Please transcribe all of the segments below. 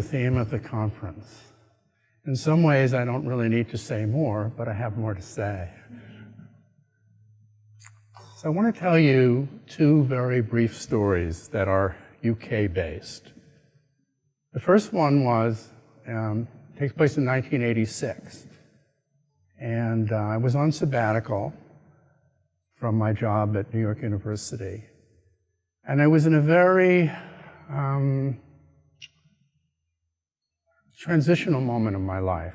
the theme of the conference. In some ways, I don't really need to say more, but I have more to say. So I want to tell you two very brief stories that are UK-based. The first one was, um, takes place in 1986. And uh, I was on sabbatical from my job at New York University. And I was in a very um, transitional moment of my life.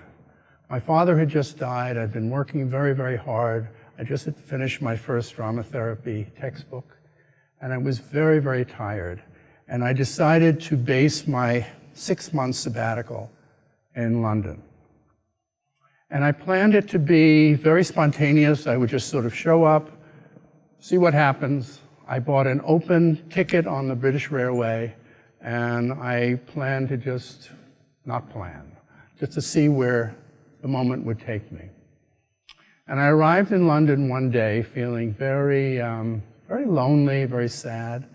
My father had just died. I'd been working very, very hard. I just had finished my first drama therapy textbook. And I was very, very tired. And I decided to base my six-month sabbatical in London. And I planned it to be very spontaneous. I would just sort of show up, see what happens. I bought an open ticket on the British Railway, and I planned to just not plan, just to see where the moment would take me. And I arrived in London one day feeling very, um, very lonely, very sad.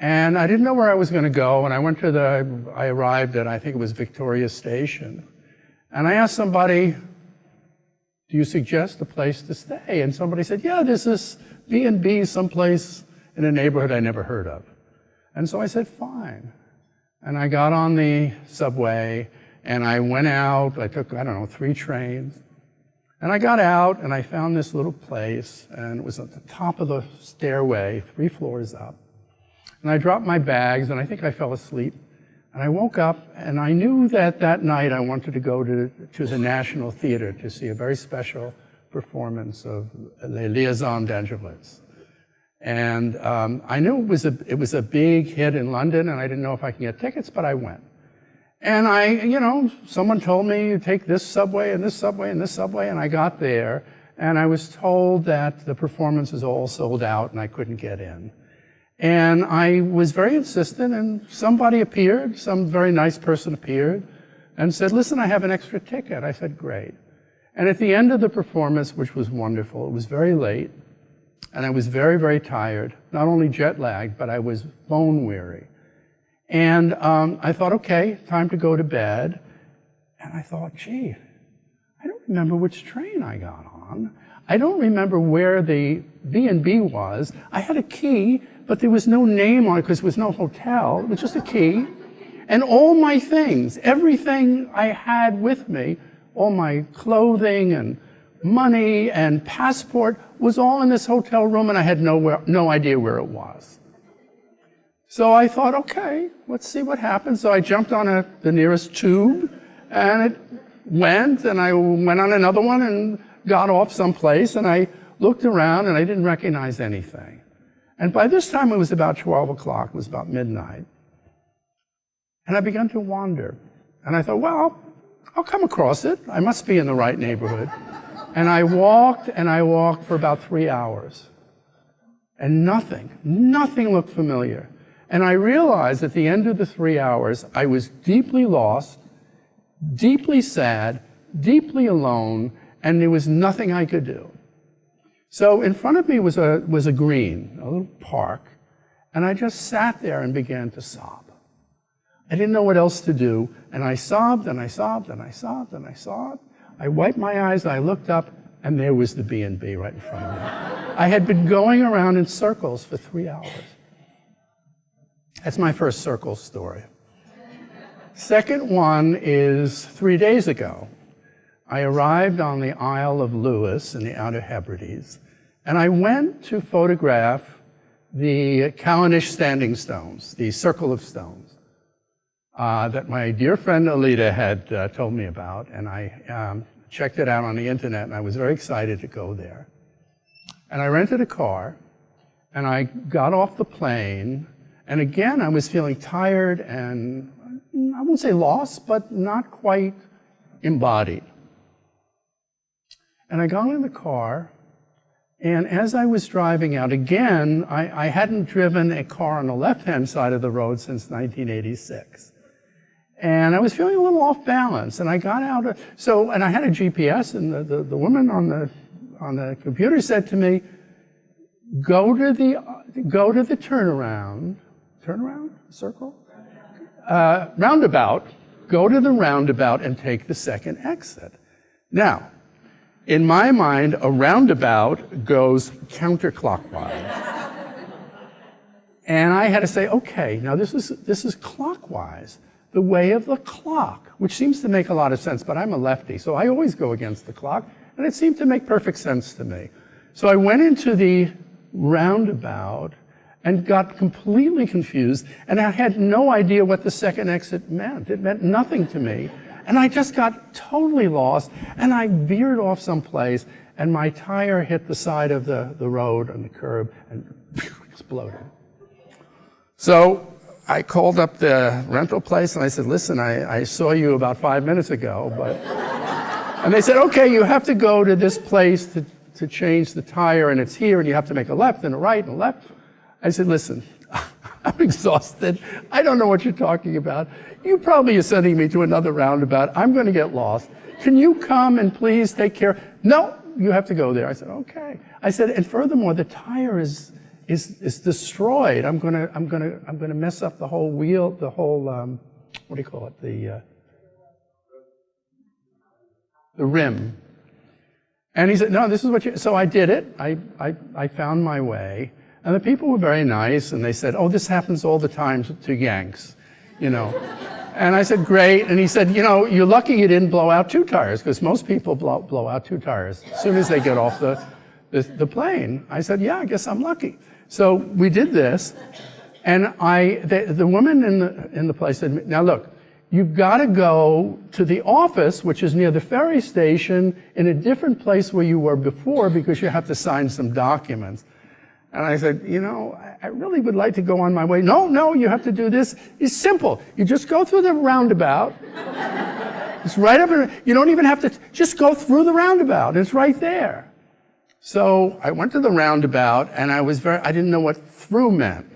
And I didn't know where I was going to go. And I went to the, I arrived at, I think it was Victoria Station. And I asked somebody, do you suggest a place to stay? And somebody said, yeah, there's this B&B someplace in a neighborhood I never heard of. And so I said, fine. And I got on the subway and I went out. I took, I don't know, three trains. And I got out and I found this little place and it was at the top of the stairway, three floors up. And I dropped my bags and I think I fell asleep. And I woke up and I knew that that night I wanted to go to, to the National Theater to see a very special performance of Les Liaisons Dangereuses. And um, I knew it was, a, it was a big hit in London, and I didn't know if I could get tickets, but I went. And I, you know, someone told me, you take this subway and this subway and this subway, and I got there, and I was told that the performance is all sold out and I couldn't get in. And I was very insistent, and somebody appeared, some very nice person appeared, and said, listen, I have an extra ticket. I said, great. And at the end of the performance, which was wonderful, it was very late, and I was very, very tired, not only jet lagged, but I was bone weary. And um, I thought, okay, time to go to bed. And I thought, gee, I don't remember which train I got on. I don't remember where the B&B was. I had a key, but there was no name on it because it was no hotel. It was just a key. And all my things, everything I had with me, all my clothing and money and passport was all in this hotel room and I had nowhere, no idea where it was. So I thought, okay, let's see what happens. So I jumped on a, the nearest tube and it went and I went on another one and got off someplace and I looked around and I didn't recognize anything. And by this time it was about 12 o'clock, it was about midnight. And I began to wander. And I thought, well, I'll come across it. I must be in the right neighborhood. And I walked and I walked for about three hours. And nothing, nothing looked familiar. And I realized at the end of the three hours, I was deeply lost, deeply sad, deeply alone, and there was nothing I could do. So in front of me was a, was a green, a little park, and I just sat there and began to sob. I didn't know what else to do, and I sobbed, and I sobbed, and I sobbed, and I sobbed. I wiped my eyes, I looked up, and there was the B&B right in front of me. I had been going around in circles for three hours. That's my first circle story. Second one is three days ago. I arrived on the Isle of Lewis in the Outer Hebrides, and I went to photograph the Callanish Standing Stones, the Circle of Stones, uh, that my dear friend Alida had uh, told me about, and I um, checked it out on the internet, and I was very excited to go there. And I rented a car, and I got off the plane, and again, I was feeling tired and I won't say lost, but not quite embodied. And I got in the car, and as I was driving out, again, I, I hadn't driven a car on the left-hand side of the road since 1986. And I was feeling a little off balance, and I got out, of, so, and I had a GPS, and the, the, the woman on the, on the computer said to me, go to the, go to the turnaround, turnaround, circle? uh, roundabout, go to the roundabout and take the second exit. Now, in my mind, a roundabout goes counterclockwise. and I had to say, okay, now this is, this is clockwise, the way of the clock, which seems to make a lot of sense, but I'm a lefty, so I always go against the clock, and it seemed to make perfect sense to me. So I went into the roundabout and got completely confused, and I had no idea what the second exit meant. It meant nothing to me. And I just got totally lost, and I veered off someplace, and my tire hit the side of the, the road on the curb and exploded. So I called up the rental place and I said, listen, I, I saw you about five minutes ago, but, and they said, okay, you have to go to this place to, to change the tire and it's here and you have to make a left and a right and a left. I said, listen, I'm exhausted. I don't know what you're talking about. You probably are sending me to another roundabout. I'm going to get lost. Can you come and please take care? No, you have to go there. I said, okay. I said, and furthermore, the tire is, is, is destroyed. I'm going to, I'm to, I'm to mess up the whole wheel, the whole, um, what do you call it? The, uh, the rim. And he said, no, this is what you, so I did it. I, I, I found my way. And the people were very nice, and they said, oh, this happens all the time to, to Yanks, you know. and I said, great. And he said, you know, you're lucky you didn't blow out two tires, because most people blow, blow out two tires as soon as they get off the, the, the plane. I said, yeah, I guess I'm lucky. So we did this, and I, the, the woman in the, in the place said, now look, you've got to go to the office, which is near the ferry station, in a different place where you were before, because you have to sign some documents. And I said, you know, I really would like to go on my way. No, no, you have to do this. It's simple. You just go through the roundabout. it's right up in, you don't even have to, just go through the roundabout. It's right there. So I went to the roundabout and I was very, I didn't know what through meant.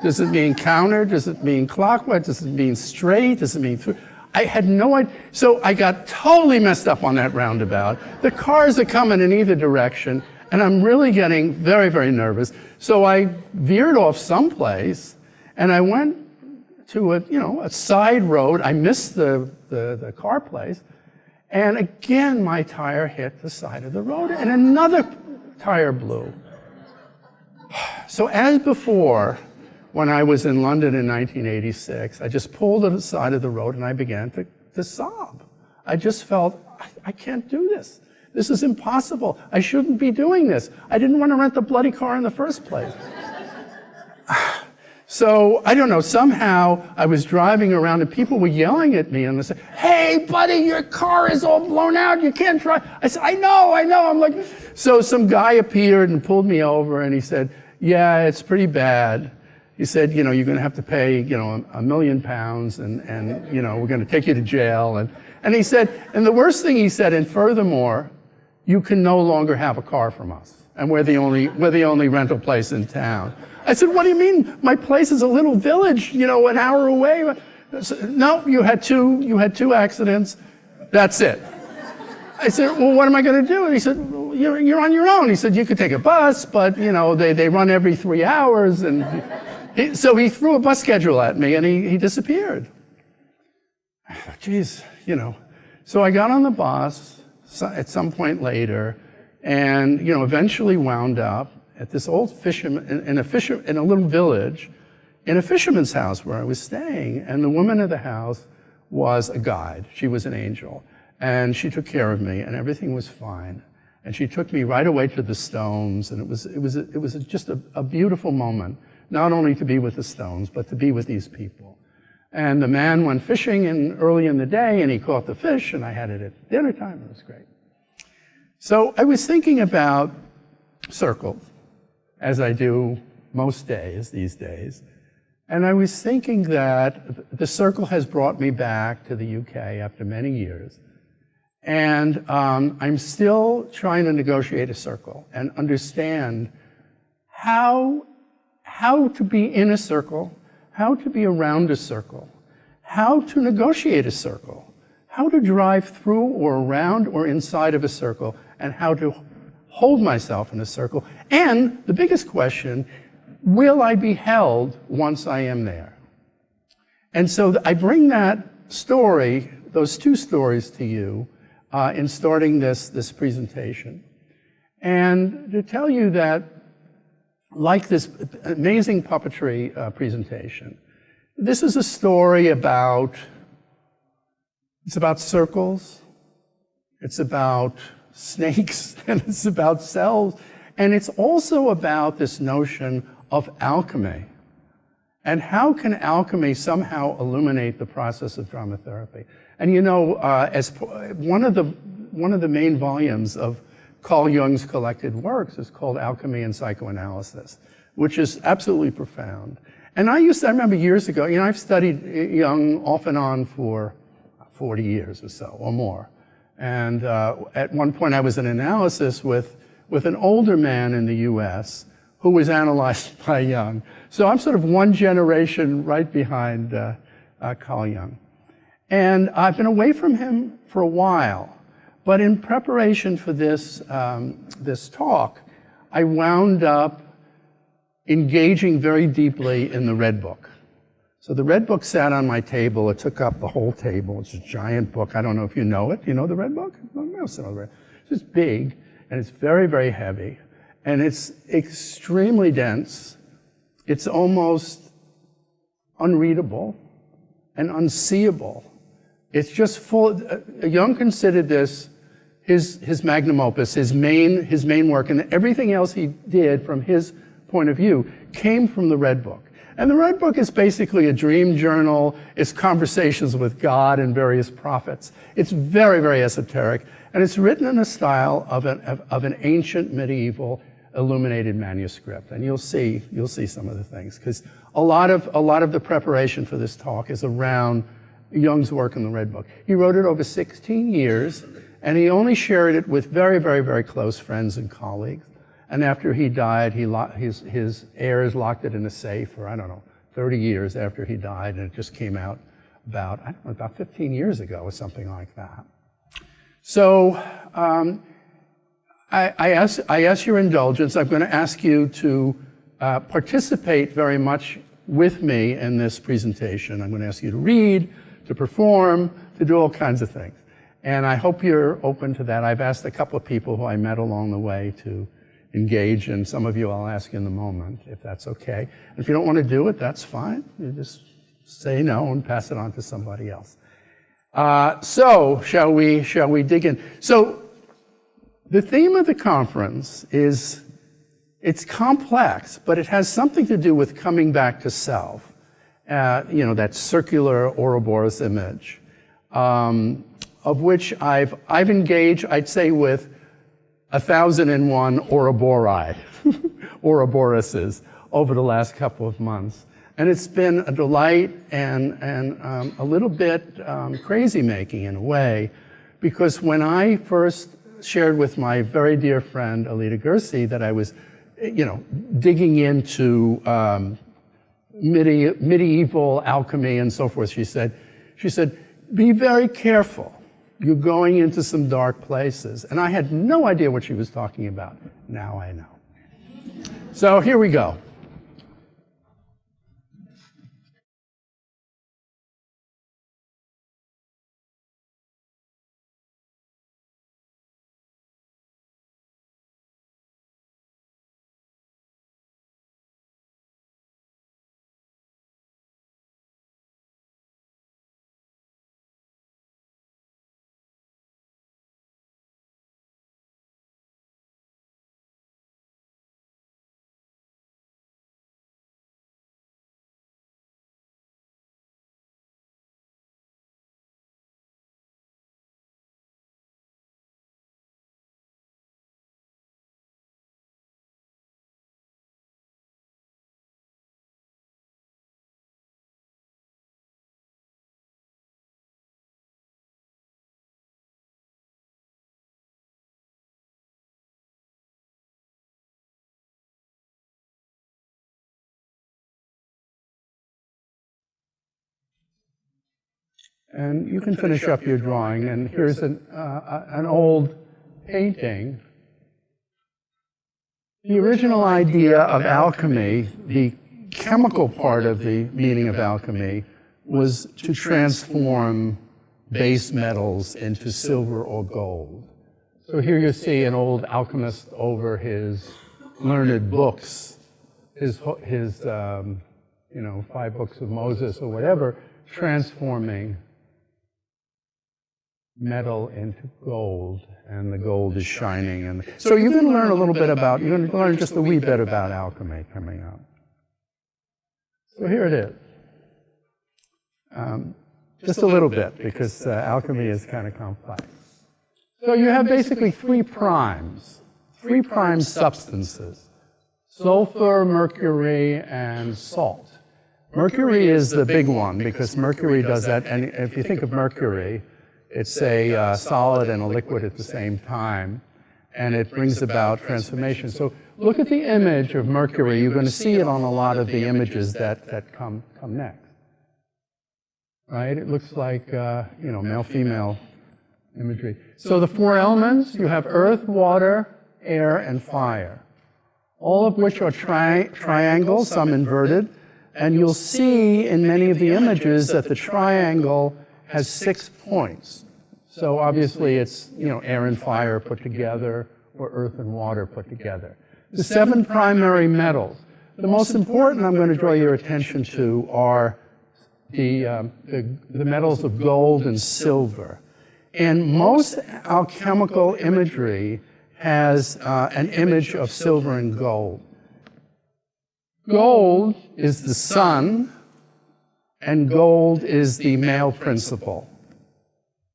Does it mean counter? Does it mean clockwise? Does it mean straight? Does it mean through? I had no idea. So I got totally messed up on that roundabout. The cars are coming in either direction. And I'm really getting very, very nervous. So I veered off someplace and I went to a, you know, a side road. I missed the, the, the car place. And again, my tire hit the side of the road and another tire blew. So as before, when I was in London in 1986, I just pulled to the side of the road and I began to, to sob. I just felt, I, I can't do this. This is impossible. I shouldn't be doing this. I didn't want to rent the bloody car in the first place. So, I don't know, somehow I was driving around and people were yelling at me and they said, hey, buddy, your car is all blown out. You can't drive. I said, I know, I know. I'm like, so some guy appeared and pulled me over and he said, yeah, it's pretty bad. He said, you know, you're going to have to pay, you know, a million pounds and, and, you know, we're going to take you to jail. And, and he said, and the worst thing he said, and furthermore, you can no longer have a car from us. And we're the only, we're the only rental place in town. I said, what do you mean? My place is a little village, you know, an hour away. Said, no, you had two, you had two accidents. That's it. I said, well, what am I going to do? And he said, well, you're, you're on your own. He said, you could take a bus, but, you know, they, they run every three hours. And he, so he threw a bus schedule at me and he, he disappeared. I thought, geez, you know. So I got on the bus at some point later, and you know, eventually wound up at this old fisherman in, a fisher in a little village, in a fisherman's house where I was staying, and the woman of the house was a guide. She was an angel, and she took care of me, and everything was fine. And she took me right away to the stones, and it was it was it was just a, a beautiful moment, not only to be with the stones, but to be with these people. And the man went fishing in, early in the day and he caught the fish and I had it at dinner time. It was great. So I was thinking about circles, as I do most days these days. And I was thinking that the circle has brought me back to the UK after many years. And um, I'm still trying to negotiate a circle and understand how, how to be in a circle how to be around a circle, how to negotiate a circle, how to drive through or around or inside of a circle, and how to hold myself in a circle. And the biggest question, will I be held once I am there? And so I bring that story, those two stories to you uh, in starting this, this presentation. And to tell you that, like this amazing puppetry uh, presentation, this is a story about, it's about circles, it's about snakes, and it's about cells, and it's also about this notion of alchemy. And how can alchemy somehow illuminate the process of drama therapy? And you know, uh, as one of the one of the main volumes of Carl Jung's collected works is called Alchemy and Psychoanalysis, which is absolutely profound. And I used to, I remember years ago, you know, I've studied Jung off and on for 40 years or so, or more. And uh, at one point I was in analysis with, with an older man in the US who was analyzed by Jung. So I'm sort of one generation right behind uh, uh, Carl Jung. And I've been away from him for a while. But in preparation for this, um, this talk, I wound up engaging very deeply in the Red Book. So the Red Book sat on my table. It took up the whole table. It's a giant book. I don't know if you know it. You know the Red Book? It's big, and it's very, very heavy, and it's extremely dense. It's almost unreadable and unseeable. It's just full. Uh, Jung considered this his, his magnum opus, his main, his main work, and everything else he did from his point of view came from the Red Book. And the Red Book is basically a dream journal. It's conversations with God and various prophets. It's very, very esoteric. And it's written in a style of an, of, an ancient medieval illuminated manuscript. And you'll see, you'll see some of the things. Because a lot of, a lot of the preparation for this talk is around Jung's work in the Red Book. He wrote it over 16 years, and he only shared it with very, very, very close friends and colleagues. And after he died, he his, his heirs locked it in a safe for, I don't know, 30 years after he died, and it just came out about, I don't know, about 15 years ago or something like that. So um, I, I, ask, I ask your indulgence. I'm going to ask you to uh, participate very much with me in this presentation. I'm going to ask you to read, to perform, to do all kinds of things. And I hope you're open to that. I've asked a couple of people who I met along the way to engage, and some of you I'll ask in the moment, if that's okay. And if you don't want to do it, that's fine. You just say no and pass it on to somebody else. Uh, so, shall we, shall we dig in? So, the theme of the conference is, it's complex, but it has something to do with coming back to self. Uh, you know, that circular Ouroboros image, um, of which I've, I've engaged, I'd say, with a thousand and one Ouroboros, Ouroboroses over the last couple of months. And it's been a delight and, and um, a little bit um, crazy making in a way, because when I first shared with my very dear friend Alida Gersie that I was, you know, digging into um, medieval alchemy and so forth, she said, she said, be very careful you're going into some dark places. And I had no idea what she was talking about. Now I know. So here we go. And you can finish up your drawing. And here's an, uh, an old painting. The original idea of alchemy, the chemical part of the meaning of alchemy, was to transform base metals into silver or gold. So here you see an old alchemist over his learned books, his, his um, you know, five books of Moses or whatever, transforming metal into gold, and the gold is shining. And so you're going to learn a little bit about, you're going to learn just a wee bit about alchemy coming up. So here it is. Um, just a little bit, because uh, alchemy is kind of complex. So you have basically three primes, three prime substances, sulfur, mercury, and salt. Mercury is the big one, because mercury does that, and if you think of mercury, it's a uh, solid and a liquid at the same time, and it brings about transformation. So look at the image of mercury. You're going to see it on a lot of the images that, that come, come next. Right? It looks like, uh, you know, male-female imagery. So the four elements, you have earth, water, air, and fire, all of which are tri triangles, some inverted, and you'll see in many of the images that the triangle has six points. So obviously it's, you know, air and fire put together, or earth and water put together. The seven primary metals. The most important I'm going to draw your attention to are the, um, the, the metals of gold and silver. And most alchemical imagery has uh, an image of silver and gold. Gold is the sun, and gold is the male principle.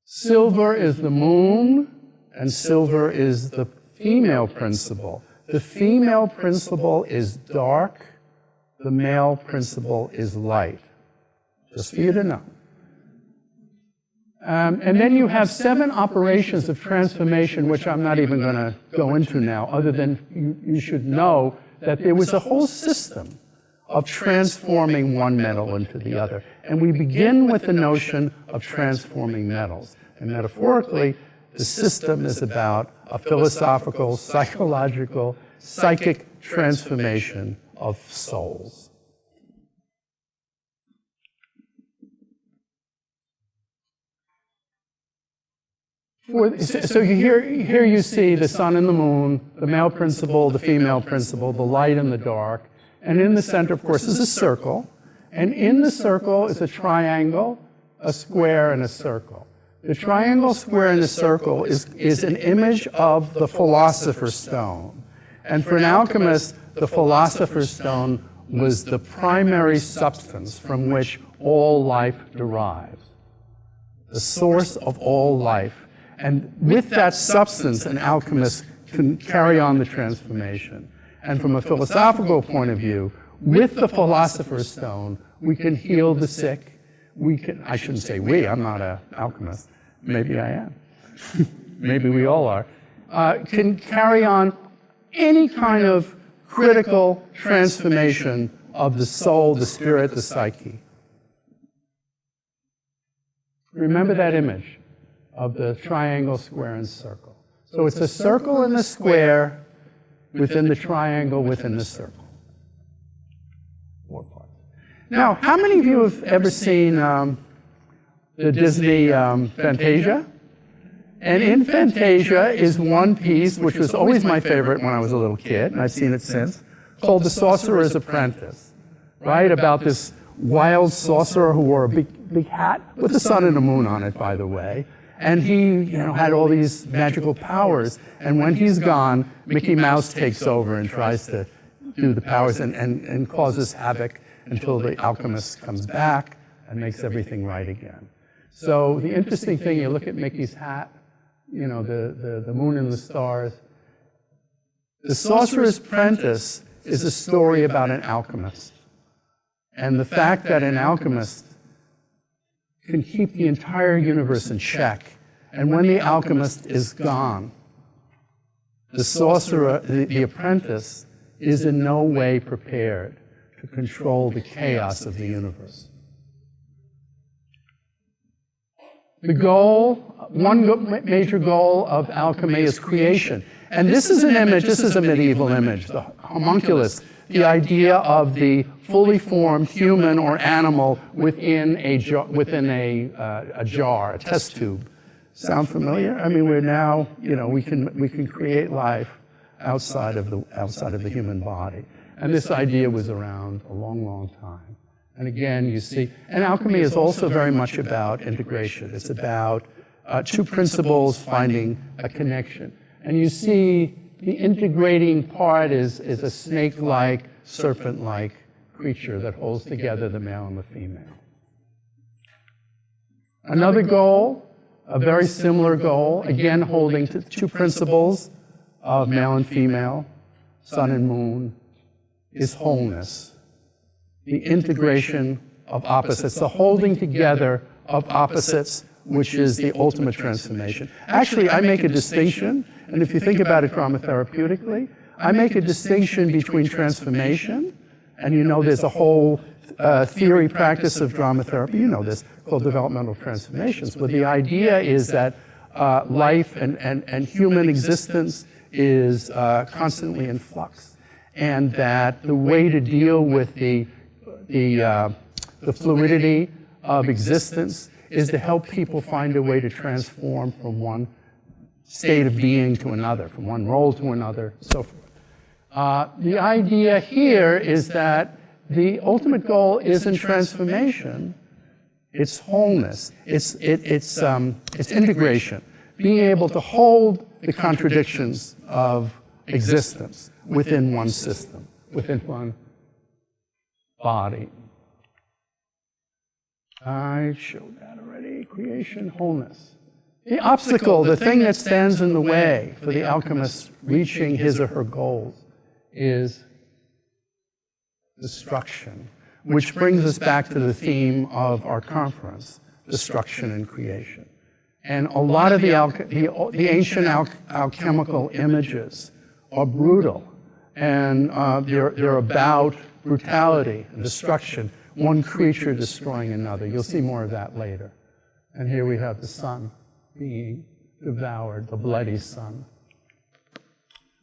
Silver is the moon, and silver is the female principle. The female principle is dark, the male principle is light. Just for you to know. Um, and then you have seven operations of transformation, which I'm not even going to go into now, other than you, you should know that there was a whole system of transforming one metal into the other. And we begin with the notion of transforming metals. And metaphorically, the system is about a philosophical, psychological, psychic transformation of souls. So you here, here you see the sun and the moon, the male principle, the female principle, the light and the dark. And in the center, of course, is a circle. And in the circle is a triangle, a square, and a circle. The triangle, square, and the circle is, is an image of the philosopher's stone. And for an alchemist, the philosopher's stone was the primary substance from which all life derives, the source of all life. And with that substance, an alchemist can carry on the transformation. And from a philosophical point of view, with the philosopher's stone, we can heal the sick. We can, I shouldn't say we, I'm not an alchemist. Maybe I am. Maybe we all are. Uh, can carry on any kind of critical transformation of the soul, the spirit, the psyche. Remember that image of the triangle, square, and circle. So it's a circle and a square within the triangle within the circle. Four parts. Now, how many of you have ever seen um, the Disney um, Fantasia? And in Fantasia is one piece, which was always my favorite when I was a little kid, and I've seen it since, called The Sorcerer's Apprentice, right? About this wild sorcerer who wore a big, big hat with the sun and the moon on it, by the way. And he, you know, had all these magical powers. And when he's gone, Mickey Mouse takes over and tries to do the powers and, and, and causes havoc until the alchemist comes back and makes everything right again. So the interesting thing, you look at Mickey's hat, you know, the, the, the moon and the stars. The Sorcerer's Apprentice is a story about an alchemist. And the fact that an alchemist can keep the entire universe in check. And when the alchemist is gone, the sorcerer, the, the apprentice, is in no way prepared to control the chaos of the universe. The goal, one major goal of alchemy is creation. And this is an image, this is a medieval image, the homunculus, the idea of the fully formed human or animal within a, jar, within a, uh, a jar, a test tube. Sound familiar? I mean, we're now, you know, we can, we can create life outside of, the, outside of the human body. And this idea was around a long, long time. And again, you see, and alchemy is also very much about integration. It's about uh, two principles finding a connection. And you see the integrating part is, is a snake-like, serpent-like creature that holds together the male and the female. Another goal, a very similar goal, again holding to two principles of male and female, sun and moon, is wholeness. The integration of opposites, the holding together of opposites, which is the ultimate transformation. Actually, I make a distinction, and if you think about it drama therapeutically, I make a distinction between transformation, and you know there's a whole uh, theory practice of drama therapy, you know this, called developmental transformations, where the idea is that uh, life and, and, and human existence is uh, constantly in flux, and that the way to deal with the, the, uh, the fluidity of existence is to help people find a way to transform from one state of being to another, from one role to another, so forth. Uh, the idea here is that the ultimate goal isn't transformation, it's wholeness, it's, it, it's, um, it's integration, being able to hold the contradictions of existence within one system, within one body. I showed that already. Creation, wholeness. The obstacle, the thing that stands in the way for the alchemist reaching his or her goals is destruction, which brings us back to the theme of our conference, destruction and creation. And a lot of the, the, the ancient al alchemical images are brutal, and uh, they're, they're about brutality and destruction, one creature destroying another. You'll see more of that later. And here we have the sun being devoured, the bloody sun.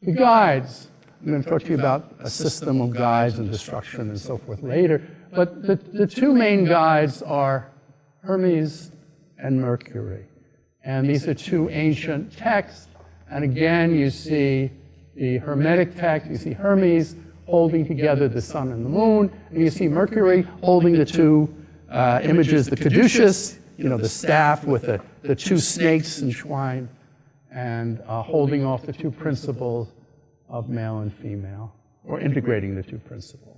The guides. I'm going to talk to you about a system of guides and destruction and so forth later. But the, the two main guides are Hermes and Mercury. And these are two ancient texts. And again, you see the Hermetic text, you see Hermes holding together the sun and the moon, and you see Mercury holding the two uh, images, the caduceus, you know, the staff with the, the two snakes entwined, and uh, holding off the two principles of male and female, or integrating the two principles.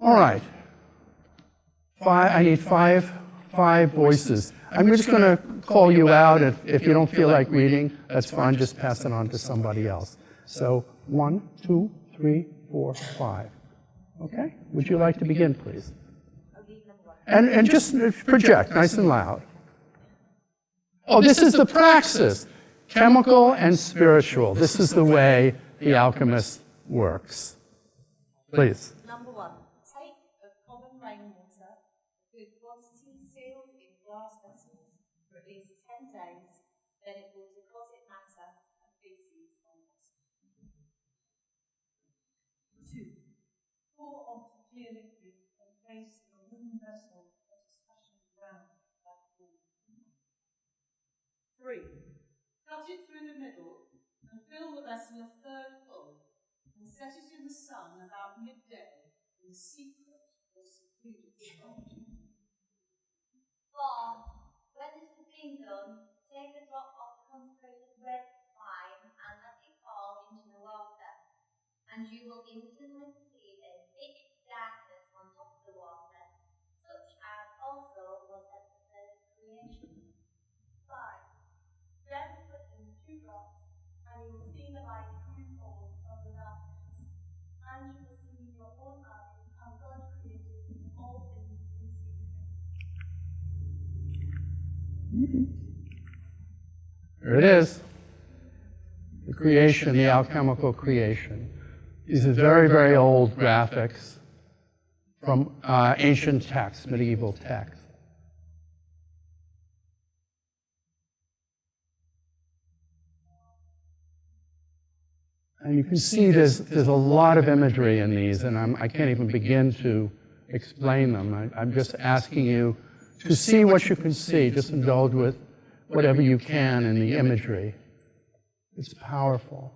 All right. Five, I need five, five voices. I'm just going to call you out. If, if you don't feel like reading, that's fine. Just pass it on to somebody else. So one, two, three, four, five. Okay? Would you like to begin, please? And, and just project nice and loud. Oh, this is the praxis, chemical and spiritual. This is the way the alchemist works. Please. Number one, take of common rainwater, good quantity sealed in glass vessels for at least 10 days, then it will deposit matter and feces on the bottom. Two, pour off the clear liquid and place in a wooden vessel that is fashioned round like a ball. Three, cut it through the middle and fill the vessel a third full and set it in the sun about midday in secret or secluded spot. Four, when this has been done, take a drop of consecrated red wine and let it fall into the water, and you will instantly the light the darkness, and you will see with your own eyes how God created all things in six days. There it is. The creation, the alchemical creation. These are very, very old graphics from uh, ancient texts, medieval texts. And you can see there's, there's a lot of imagery in these, and I'm, I can't even begin to explain them. I, I'm just asking you to see what you can see. Just indulge with whatever you can in the imagery. It's powerful.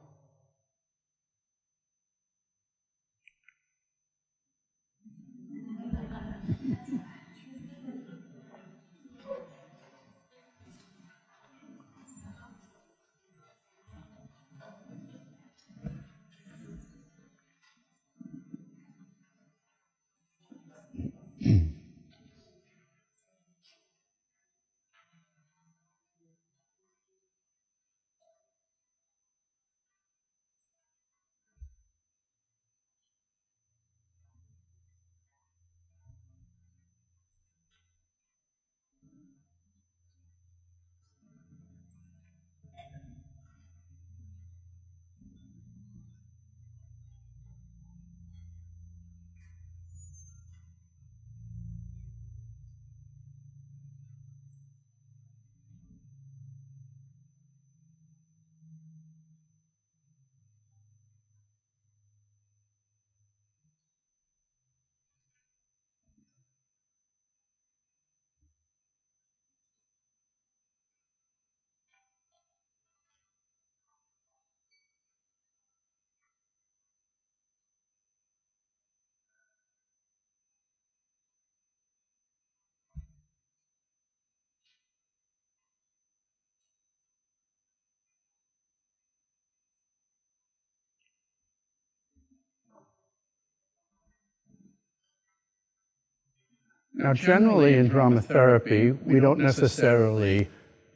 Now, generally in drama therapy, we don't necessarily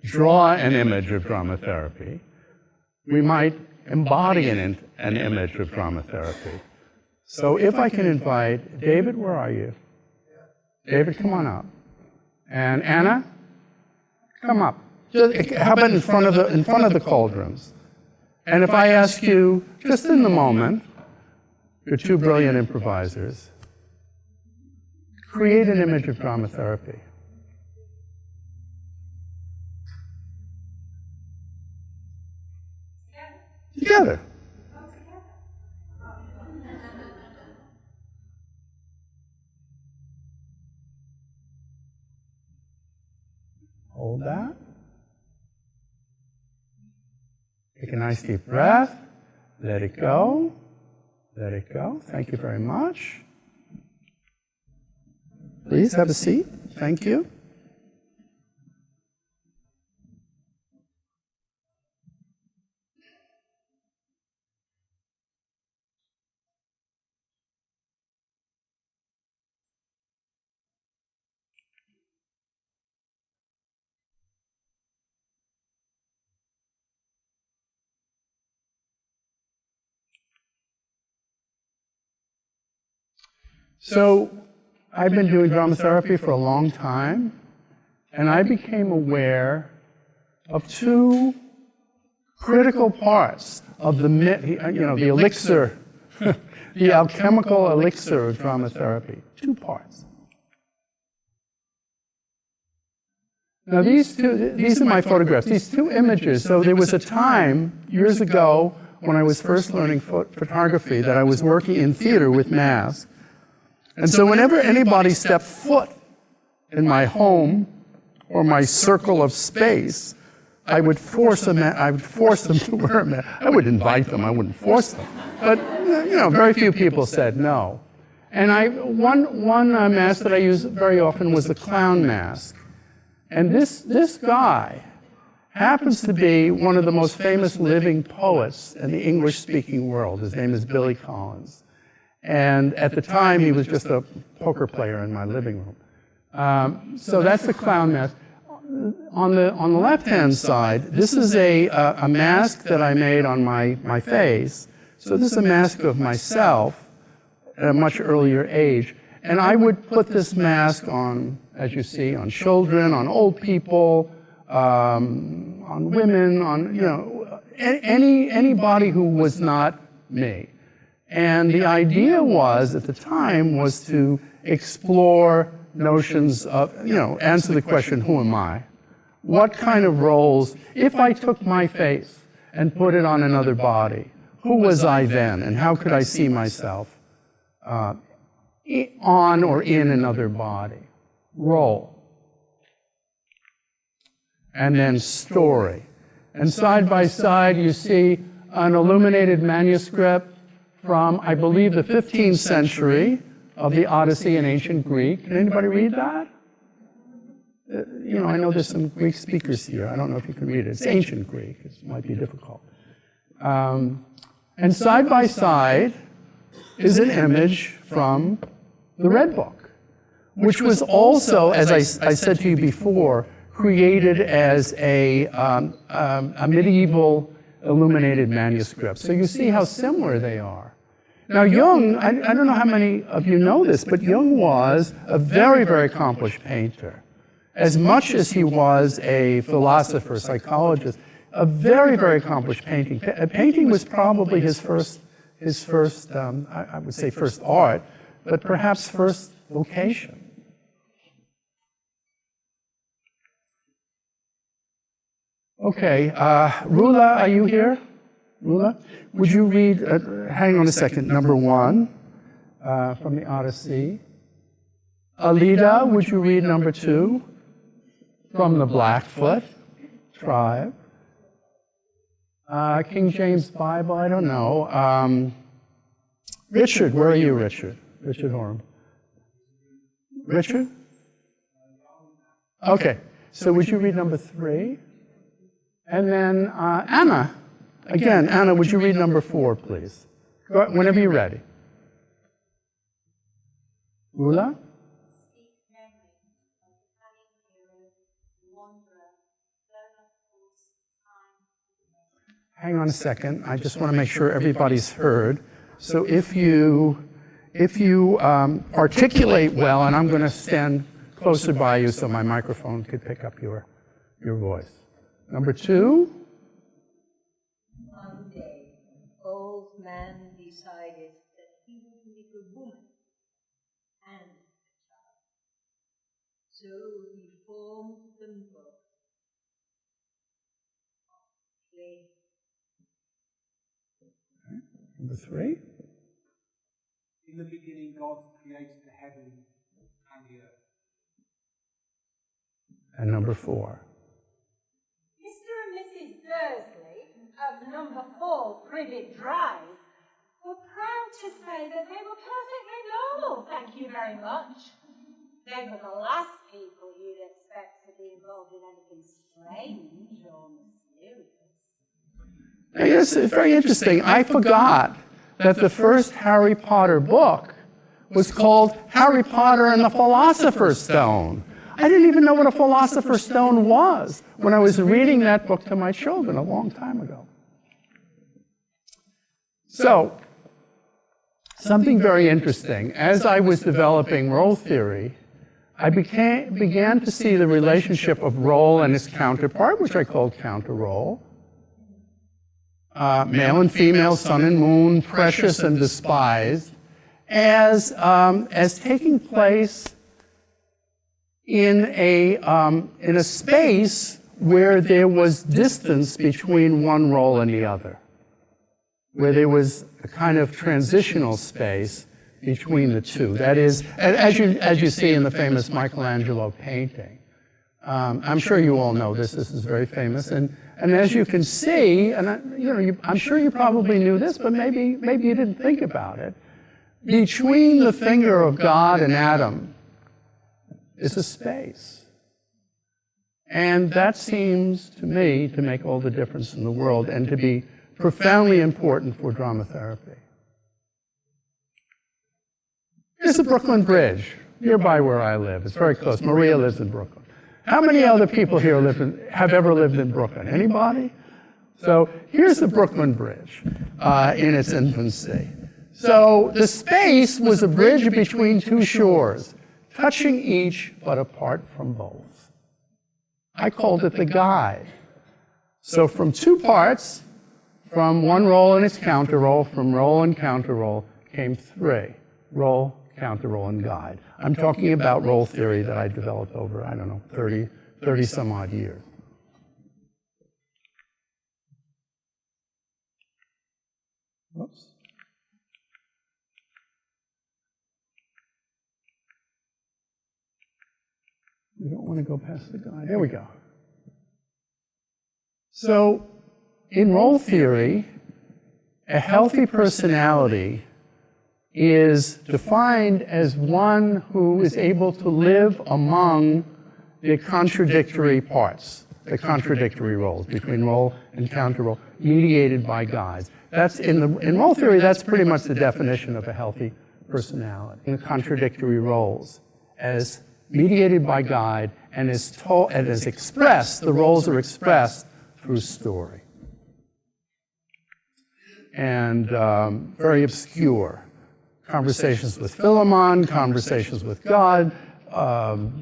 draw an image of drama therapy. We might embody an, an image of drama therapy. So if I can invite, David, where are you? David, come on up. And Anna, come up. Just, how about in front of the in front of the cauldrons? And if I ask you, just in the moment, you're two brilliant improvisers. Create an image of drama therapy. Together. Hold that. Take a nice deep breath. Let it go. Let it go. Thank you very much. Please have a seat. Thank you. So I've been doing drama therapy for a long time, and I became aware of two critical parts of the, you know, the elixir, the alchemical elixir of drama therapy. Two parts. Now these two, these are my photographs, these two images. So there was a time years ago when I was first learning photography that I was working in theater with masks. And so whenever anybody stepped foot in my home or my circle of space, I would force them, I would force them to wear a mask. I would invite them, I wouldn't force them. But, you know, very few people said no. And I, one, one uh, mask that I used very often was the clown mask. And this, this guy happens to be one of the most famous living poets in the English-speaking world. His name is Billy Collins. And at the time, he was just a poker player in my living room. Um, so that's the clown mask. On the, on the left-hand side, this is a, a, a, mask that I made on my, my face. So this is a mask of myself at a much earlier age. And I would put this mask on, as you see, on children, on old people, um, on women, on, you know, any, anybody who was not me. And the idea was, at the time, was to explore notions of, you know, answer the question, who am I? What kind of roles, if I took my face and put it on another body, Who was I then, and how could I see myself uh, on or in another body? Role. And then story. And side by side, you see an illuminated manuscript from, I believe, the 15th century of the Odyssey in ancient Greek. Can anybody read that? Uh, You know, I know there's some Greek speakers here. I don't know if you can read it. It's ancient Greek. It might be difficult. Um, and side by side is an image from the Red Book, which was also, as I, I said to you before, created as a, um, um, a medieval illuminated manuscript. So you see how similar they are. Now, Jung, I, I don't know how many of you know this, but Jung was a very, very accomplished painter. As much as he was a philosopher, psychologist, a very, very accomplished painting. Pa- Painting was probably his first, his first, um, I, I would say first art, but perhaps first vocation. Okay, uh, Rula, are you here? Rula, would you read, uh, hang on a second, number one uh, from the Odyssey? Alida, would you read number two from the Blackfoot tribe? Uh, King James Bible, I don't know. Um, Richard, where are you, Richard? Richard Horham. Richard? Okay, so would you read number three? And then uh, Anna, again, Anna, would you read number four, please? Go, whenever you're ready. Rula? Speak memory of the cunning hero, the wanderer, blown of course, time, Hang on a second. I just want to make sure everybody's heard. So if you, if you um, articulate well, and I'm going to stand closer by you so my microphone could pick up your, your voice. Number two, So he formed them both. Clay. number three, In the beginning, God created the heaven and the earth. and number four. Mr. and Mrs. Dursley of number four Privet Drive were proud to say that they were perfectly normal, thank you very much. They were the last people you'd expect to be involved in anything strange or mysterious. Yes, it's very interesting. I forgot that the first Harry Potter book was called Harry Potter and the Philosopher's Stone. I didn't even know what a Philosopher's Stone was when I was reading that book to my children a long time ago. So, something very interesting. As I was developing role theory, I became, began to see the relationship of role and its counterpart, which I called counter role, uh, male and female, sun and moon, precious and despised, as, um, as taking place in a, um, in a space where there was distance between one role and the other, where there was a kind of transitional space between the two. That is, as you, as you see in the famous Michelangelo painting. Um, I'm sure you all know this. This is very famous. And, and as you can see, and I, you know, you, I'm sure you probably knew this, but maybe, maybe you didn't think about it. Between the finger of God and Adam is a space. And that seems to me to make all the difference in the world and to be profoundly important for drama therapy. Here's the Brooklyn Bridge, nearby where I live. It's very close. Maria lives in Brooklyn. How many other people here live in, have ever lived in Brooklyn? Anybody? So here's the Brooklyn Bridge uh, in its infancy. So the space was a bridge between two shores, touching each but apart from both. I called it the guide. So from two parts, from one role and its counter role, from role and counter role, came three role, counter role, and guide. I'm talking about role theory that I developed over, I don't know, 30, 30 some odd years. Whoops. We don't want to go past the guy. There we go. So, in role theory, a healthy personality is defined as one who is able to live among the contradictory parts, the contradictory roles between role and counter role, mediated by guides. That's in the in role theory. That's pretty much the definition of a healthy personality. The contradictory roles as mediated by guide and is told and is expressed. The roles are expressed through story and um, very obscure. Conversations with Philemon, conversations with God, um,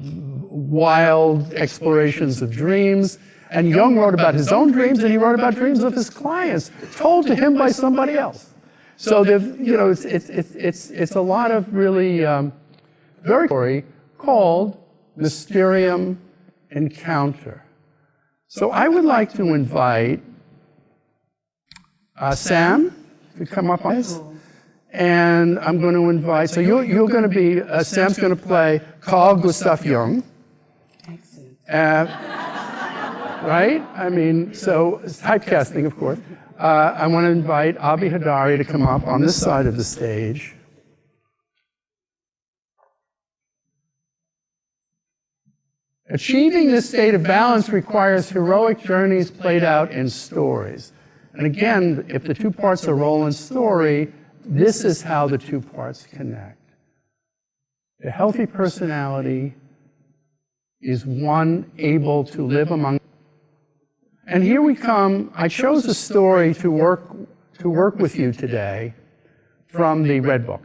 wild explorations of dreams. And Jung wrote about his own dreams, and he wrote about dreams of his clients, told to him by somebody else. So, you know, it's, it's, it's, it's, a lot of really um, very story called Mysterium Encounter. So I would like to invite uh, Sam to come up on this. And I'm going to invite, so you're, you're going to be, uh, Sam's going to play Carl Gustav Jung. Uh, right? I mean, so typecasting, of course. Uh, I want to invite Avi Hadari to come up on this side of the stage. Achieving this state of balance requires heroic journeys played out in stories. And again, if the two parts are role and story, this is how the two parts connect. A healthy personality is one able to live among. And here we come. I chose a story to work, to work with you today from the Red Book.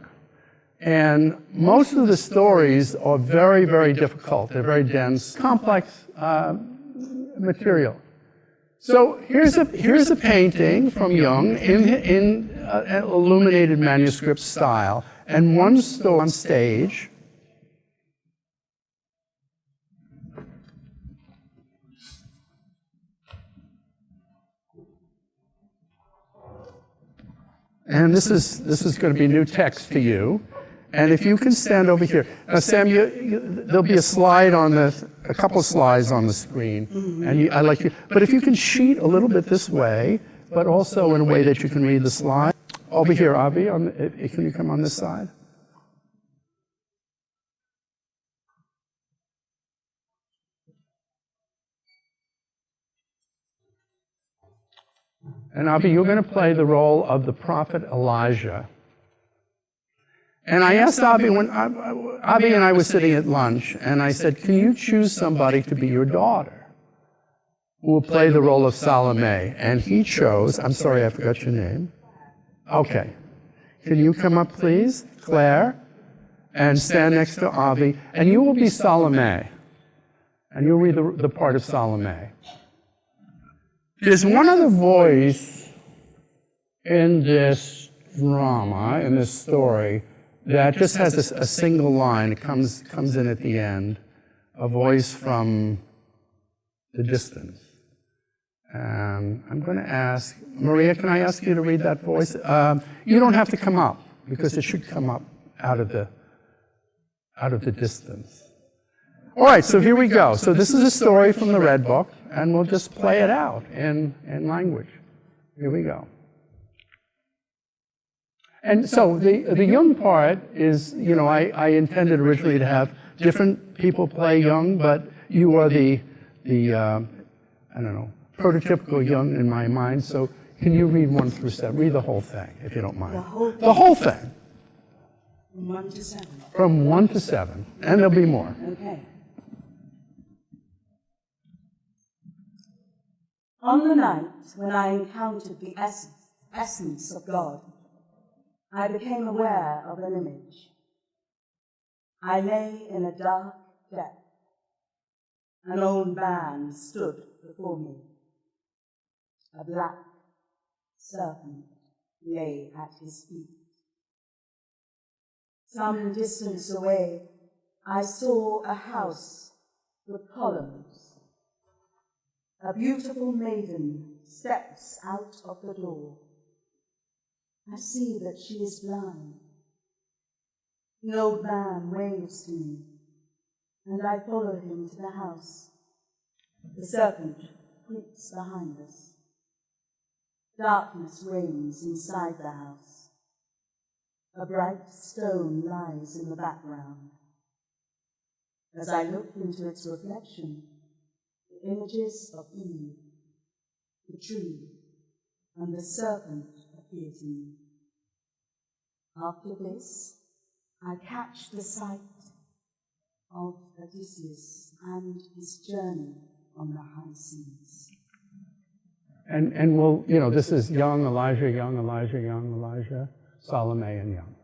And most of the stories are very, very difficult. They're very dense, complex uh, material. So here's a, here's a painting from Jung in, in uh, illuminated manuscript style, and one story on stage. And this is, this is going to be new text to you. And if you can stand over here. Now, Sam, you, you, there'll be a slide on the, a couple of slides on the screen. Mm-hmm. And you, I like you, but if you can sheet a little bit this way, but also in a way that you can read the slide. Over here, Avi, on the, can you come on this side? And Avi, you're going to play the role of the prophet Elijah. And I asked Avi when Avi and I were sitting at lunch, and I said, "Can you choose somebody to be your daughter? who will play the role of Salome?" And he chose. I'm sorry, I forgot your name. Okay, can you come up, please, Claire, and stand next to Avi, and you will be Salome, and you'll read the, the part of Salome. There's one other voice in this drama, in this story that just has a, a, single line. It comes, comes in at the end, a voice from the distance. Um, I'm going to ask, Maria, can I ask you to read that voice? Um, you don't have to come up, because it should come up out of the, out of the distance. All right, so here we go. So this is a story from the Red Book, and we'll just play it out in, in language. Here we go. And so the, the Jung part is, you know, I, I intended originally to have different people play Jung, but you are the, the uh, I don't know, prototypical Jung in my mind. So can you read one through seven? Read the whole thing, if you don't mind. The whole thing? The whole thing. From one to seven. From one to seven. And there'll be more. Okay. On the night when I encountered the essence, essence of God, I became aware of an image. I lay in a dark depth. An old man stood before me. A black serpent lay at his feet. Some distance away, I saw a house with columns. A beautiful maiden steps out of the door. I see that she is blind. The old man waves to me, and I follow him to the house. The serpent creeps behind us. Darkness reigns inside the house. A bright stone lies in the background. As I look into its reflection, the images of Eve, the tree, and the serpent appear. After this, I catch the sight of Odysseus and his journey on the high seas. And, and we'll, you know, this is Jung Elijah, Jung Elijah, Jung Elijah, Salome, and Jung.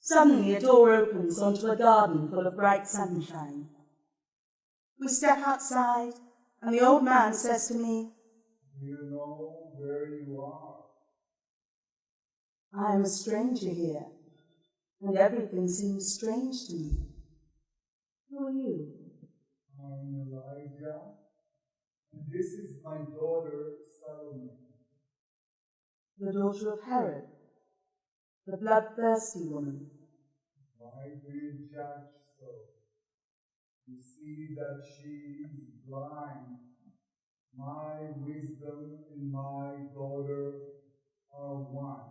Suddenly, a door opens onto a garden full of bright sunshine. We step outside, and the old man says to me, You know where you are. I am a stranger here, and everything seems strange to me. Who are you? I'm Elijah, and this is my daughter Salome. The daughter of Herod, the bloodthirsty woman. Why do you judge so? You see that she is blind. My wisdom and my daughter are one.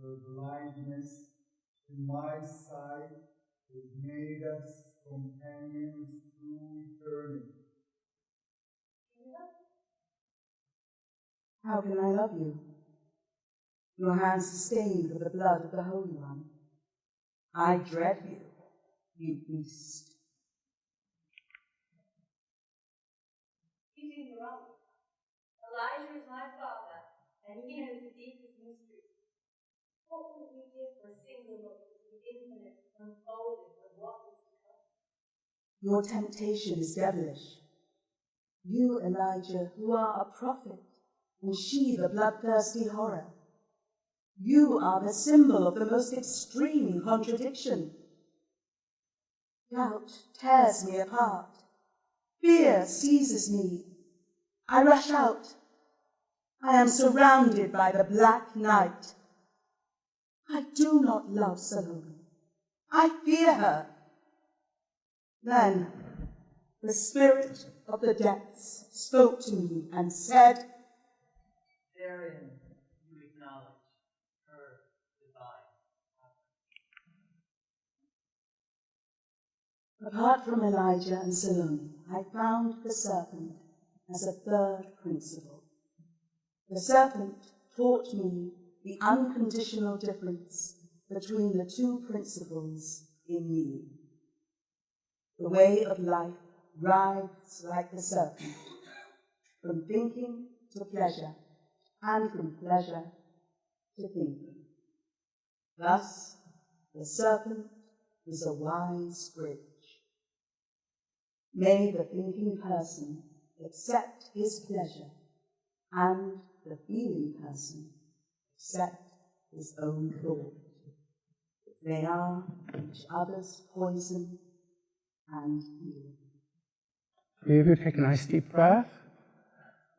Her blindness and my sight has made us companions through eternity. How can I love you? Your hands are stained with the blood of the Holy One. I dread you, you beast. He's in your own. Elijah is my father, and he knows the deepest mysteries. What would we give for a single look at the infinite unfolding of what is to come? Your temptation is devilish. You, Elijah, who are a prophet, and she the bloodthirsty horror. You are the symbol of the most extreme contradiction. Doubt tears me apart. Fear seizes me. I rush out. I am surrounded by the black night. I do not love Salome. I fear her. Then the spirit of the depths spoke to me and said, Therein you acknowledge her divine Apart from Elijah and Salome, I found the serpent as a third principle. The serpent taught me the unconditional difference between the two principles in me. The way of life writhes like the serpent, from thinking to pleasure, and from pleasure to thinking. Thus, the serpent is a wise bridge. May the thinking person accept his pleasure, and the feeling person accept his own thought. They are each other's poison and healing. Of you take a nice deep breath.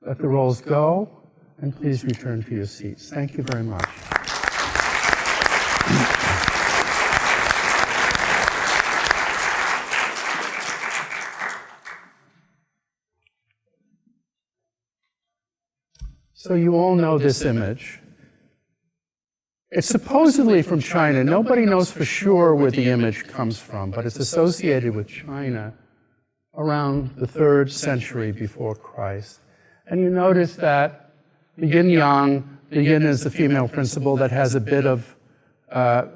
Let the roles go, and please return to your seats. Thank you very much. So you all know this image. It's supposedly from China. Nobody knows for sure where the image comes from, but it's associated with China around the third century before Christ. And you notice that the yin yang, the yin is the female principle that has a bit of, uh,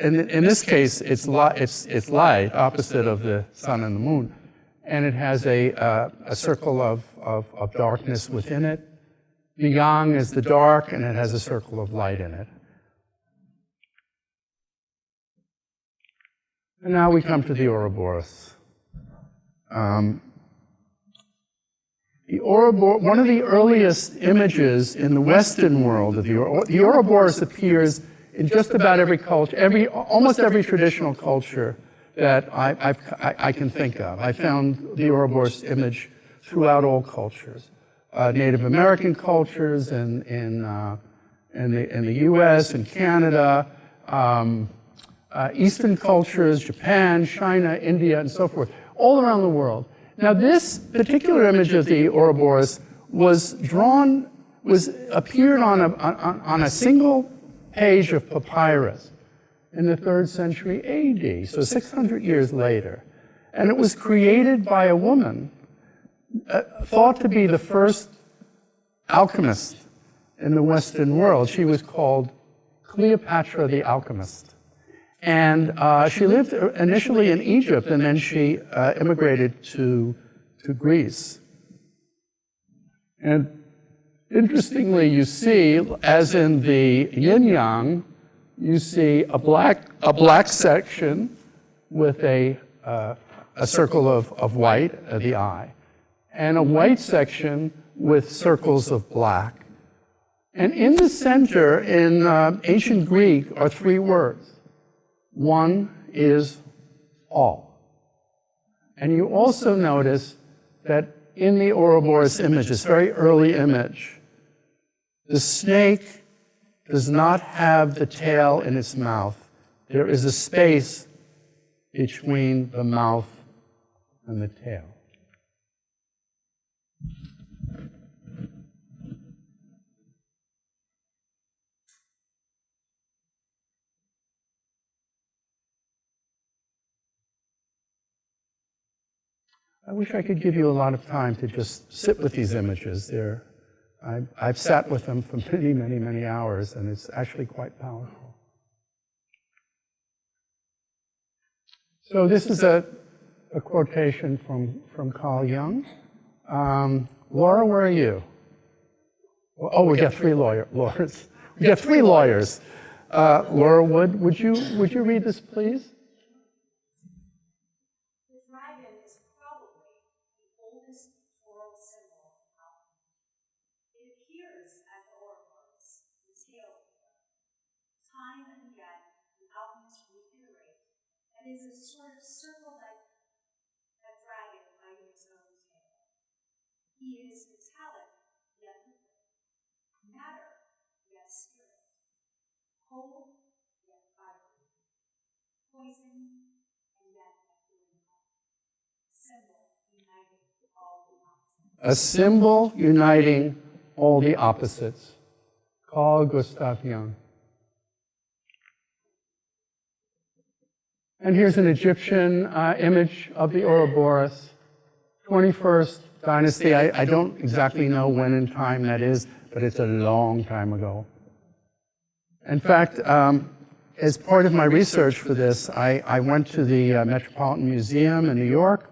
in, in this case, it's, li it's, it's light, opposite of the sun and the moon. And it has a, uh, a circle of, of, of darkness within it. The is the dark, and it has a circle of light in it. And now we come to the Ouroboros. Um, the Ouroboros, one of the earliest images in the Western world of the, the Ouroboros appears in just about every culture, every, almost every traditional culture that I, I, I can think of. I found the Ouroboros image throughout all cultures. Uh, Native American cultures in, in, uh, in, the, in the US and Canada, um, uh, Eastern cultures, Japan, China, India, and so forth, all around the world. Now this particular image of the Ouroboros was drawn, was appeared on a, on, on a single page of papyrus in the third century AD, so 600 years later. And it was created by a woman thought to be the first alchemist in the Western world. She was called Cleopatra the Alchemist. And uh, she lived initially in Egypt, and then she uh, immigrated to, to Greece. And interestingly, you see, as in the yin-yang, you see a black, a black section with a, uh, a circle of, of white, uh, the eye, and a white section with circles of black. And in the center, in uh, ancient Greek, are three words. One is all. And you also notice that in the Ouroboros image, this very early image, the snake does not have the tail in its mouth. There is a space between the mouth and the tail. I wish I could give you a lot of time to just sit with these images. They're, I've, I've sat with them for many, many, many hours, and it's actually quite powerful. So this is a, a quotation from, from Carl Jung. Um, Laura, where are you? Oh, we got three lawyer, lawyers. We got three lawyers. Uh, Laura Wood, would you, would you read this, please? Oldest pictorial symbol of. It appears as the Ouroboros, the feather. Time and again, the alchemists reiterate that it is a sort of circle-like a dragon biting its own tail. He is metallic, yet liquid, matter, yet spirit, cold, yet fiery, poison, and yet a symbol uniting all the opposites. Carl Gustav Jung. And here's an Egyptian uh, image of the Ouroboros, 21st dynasty. I, I don't exactly know when in time that is, but it's a long time ago. In fact, um, as part of my research for this, I, I went to the uh, Metropolitan Museum in New York,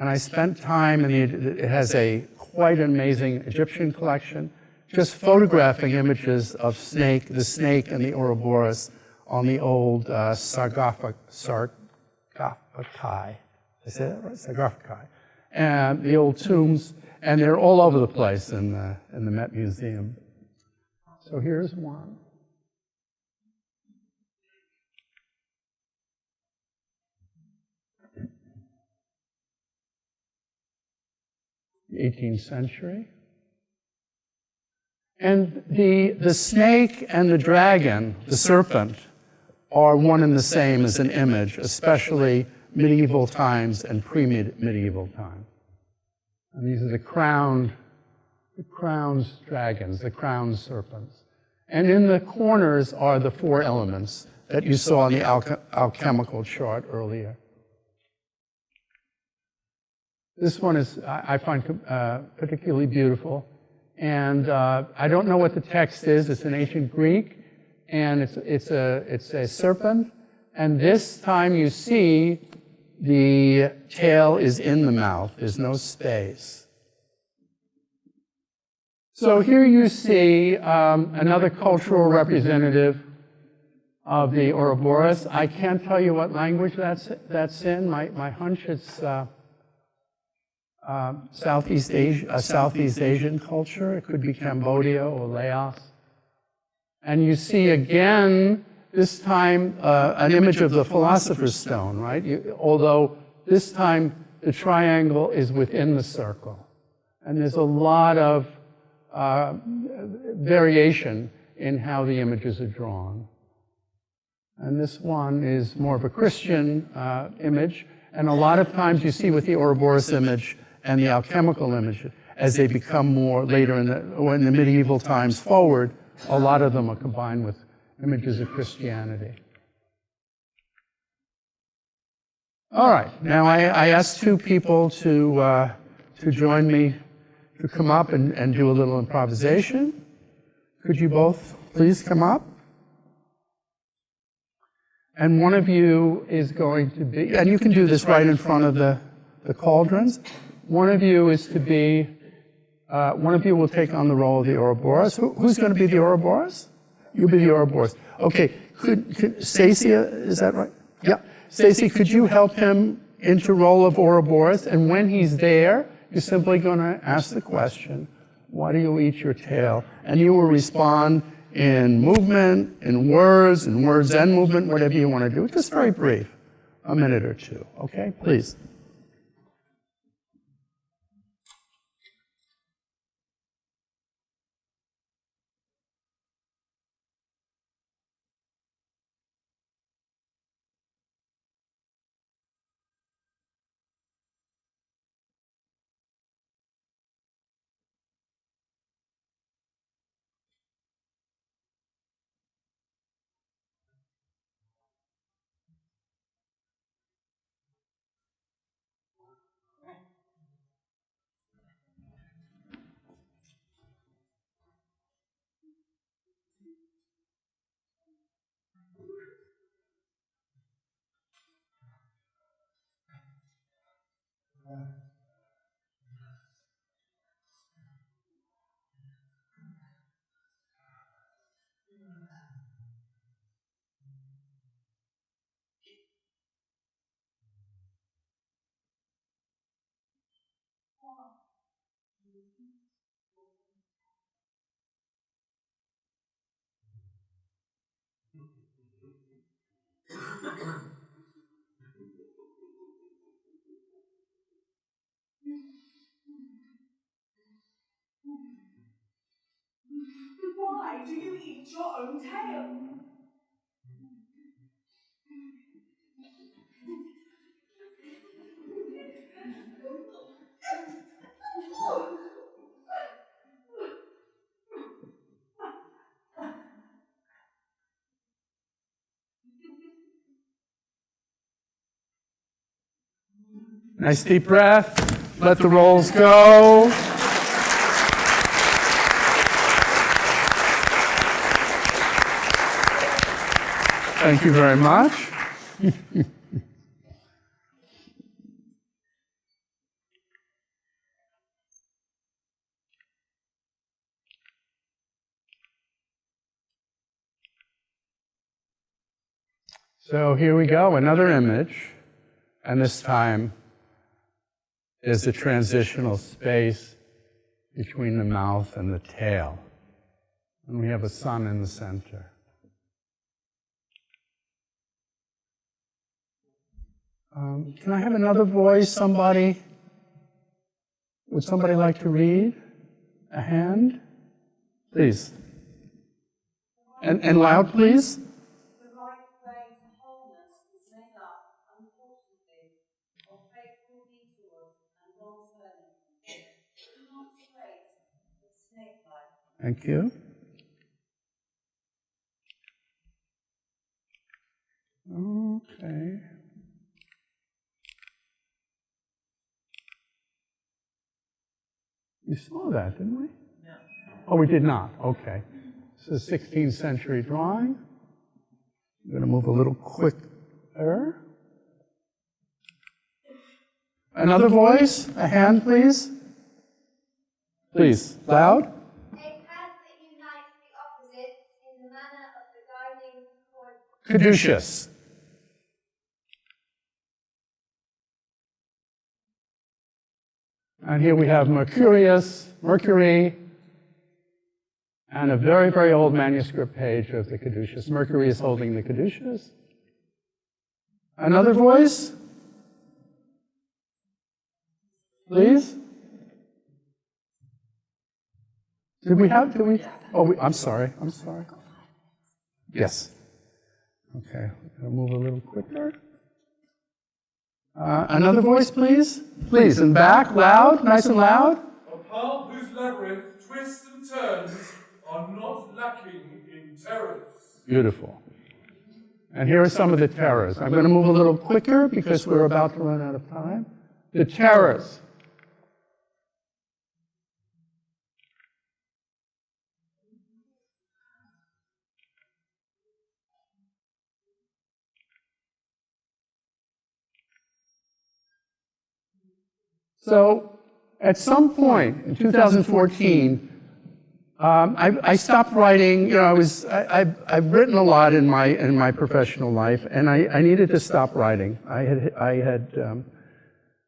and I spent time in the, it has a quite amazing Egyptian collection, just photographing images of snake, the snake and the Ouroboros on the old uh, sarcophagi, sarcophagi, I say that right? And the old tombs, and they're all over the place in the, in the Met Museum. So here's one. 18th century. And the, the snake and the dragon, the serpent, are one and the same as an image, especially medieval times and pre-medieval times. And these are the crowned, the crowned dragons, the crowned serpents. And in the corners are the four elements that you saw in the alchemical chart earlier. This one is, I find uh, particularly beautiful. And uh, I don't know what the text is. It's in ancient Greek. And it's, it's, a, it's a serpent. And this time you see the tail is in the mouth. There's no space. So here you see um, another cultural representative of the Ouroboros. I can't tell you what language that's, that's in. My, my hunch is uh, uh, Southeast Asia, a Southeast Asian culture. It could be Cambodia or Laos. And you see again, this time, uh, an image of the Philosopher's Stone, right? You, although this time the triangle is within the circle. And there's a lot of uh, variation in how the images are drawn. And this one is more of a Christian uh, image. And a lot of times you see with the Ouroboros image and the alchemical images. as they become more later in the, or in the medieval times forward, a lot of them are combined with images of Christianity. All right, now I, I asked two people to, uh, to join me to come up and, and do a little improvisation. Could you both please come up? And one of you is going to be, and you can do this right in front of the, the cauldrons. One of you is to be, uh, one of you will take on the role of the Ouroboros. Who, who's going to be the Ouroboros? You'll be the Ouroboros. Okay, could, could Stacy, uh, is that right? Yeah. Stacy, could you help him into role of Ouroboros? And when he's there, you're simply going to ask the question, why do you eat your tail? And you will respond in movement, in words, in words and movement, whatever you want to do. Just very brief, a minute or two. Okay, please. Yeah. Why do you eat your own tail? Nice deep breath. Let the roles go. Thank you very much. so here we go, another image. And this time is the transitional space between the mouth and the tail. And we have a sun in the center. Um, can I have another voice, somebody? Would somebody like to read? A hand? Please. And, and loud, please. Thank you. way to wholeness is made up, unfortunately, of fateful detours and wrong turnings. Not straight, but snake-like. Thank you. Okay. We saw that, didn't we? No. Oh, we did not. Okay. This is a 16th century drawing. I'm going to move a little quicker. Another voice? A hand, please? Please, loud. A path that unites the opposites in the manner of the guiding cord. Caduceus. And here we have Mercurius, Mercury, and a very, very old manuscript page of the caduceus. Mercury is holding the caduceus. Another voice? Please? Did we have, did we? Oh, we- I'm sorry, I'm sorry. Yes. Okay, gonna move a little quicker. Uh, Another voice, please? Please, and back, loud, nice and loud. A path whose labyrinth twists and turns are not lacking in terrors. Beautiful. And here are some of the terrors. I'm going to move a little quicker because we're about to run out of time. The terrors. So at some point in 2014, um, I, I stopped writing. You know, I was I, I've, I've written a lot in my in my professional life, and I, I needed to stop writing. I had I had um,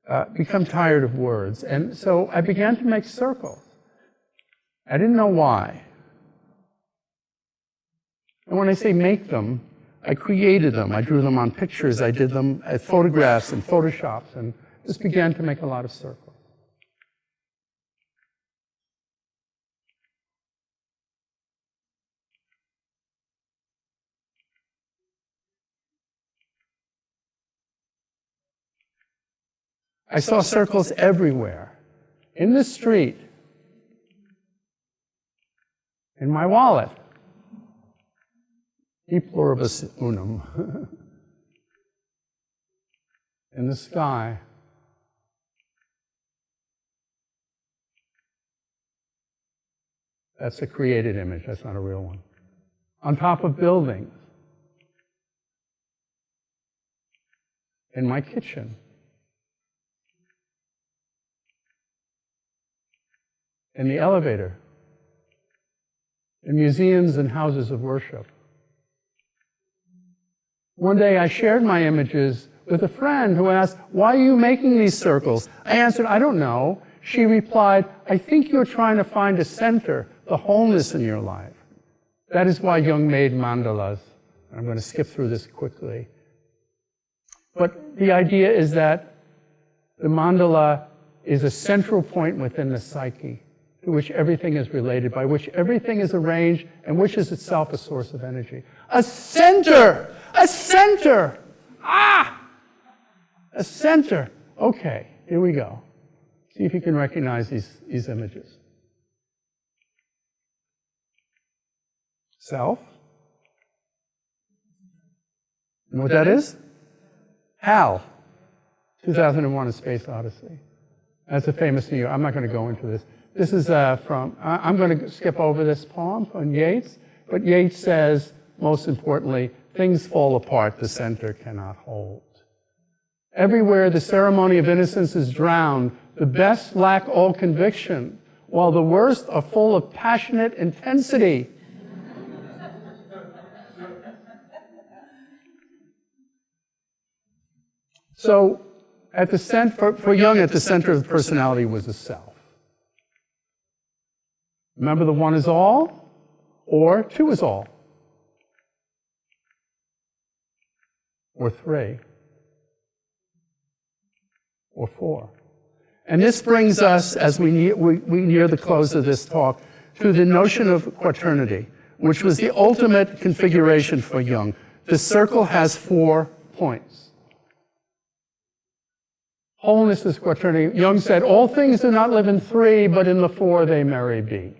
uh, become tired of words, and so I began to make circles. I didn't know why. And when I say make them, I created them. I drew them on pictures. I did them as photographs and photoshops, and just began to make a lot of circles. I saw circles everywhere. In the street. In my wallet. E pluribus unum. in the sky. That's a created image, that's not a real one. On top of buildings. In my kitchen. in the elevator, in museums and houses of worship. One day I shared my images with a friend who asked, Why are you making these circles? I answered, I don't know. She replied, I think you're trying to find a center, the wholeness in your life. That is why Jung made mandalas. I'm going to skip through this quickly. But the idea is that the mandala is a central point within the psyche to which everything is related, by which everything is arranged, and which is itself a source of energy. A center! A center! Ah! A center. Okay, here we go. See if you can recognize these, these images. Self. You know what that is? HAL. 2001 A Space Odyssey. That's a famous New York. I'm not going to go into this. This is uh, from, I'm going to skip over this poem from Yeats, but Yeats says, most importantly, things fall apart, the center cannot hold. Everywhere the ceremony of innocence is drowned, the best lack all conviction, while the worst are full of passionate intensity. So, at the center, for, for Jung, at the center of the personality was the self. Remember the one is all or two is all or three or four. And this brings us, as we near, we, we near the close of this talk, to the notion of quaternity, which was the ultimate configuration for Jung. The circle has four points. Wholeness is quaternity. Jung said, all things do not live in three, but in the four they marry be.